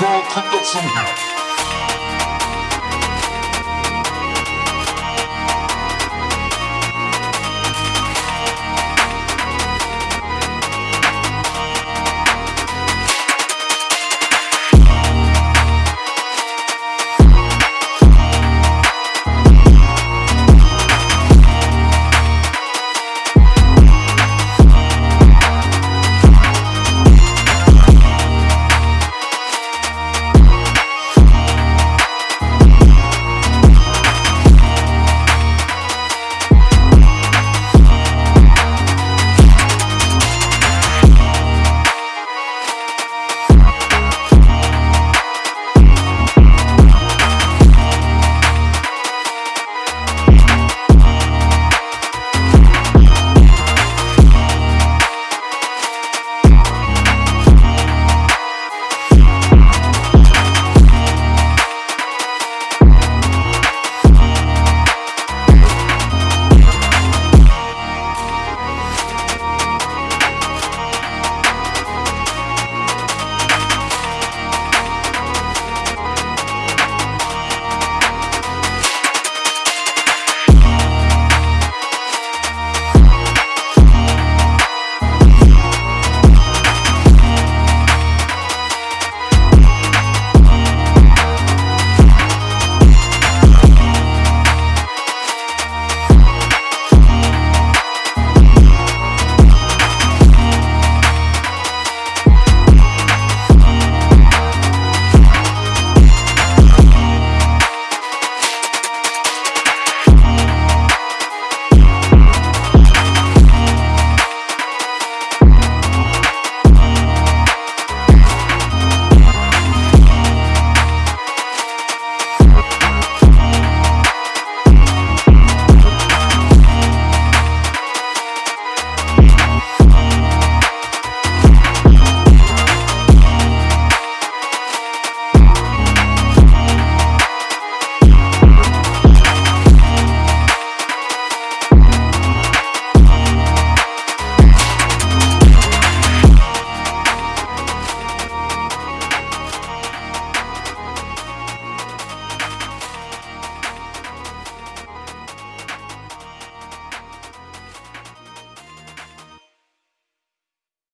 car, cook up some somehow.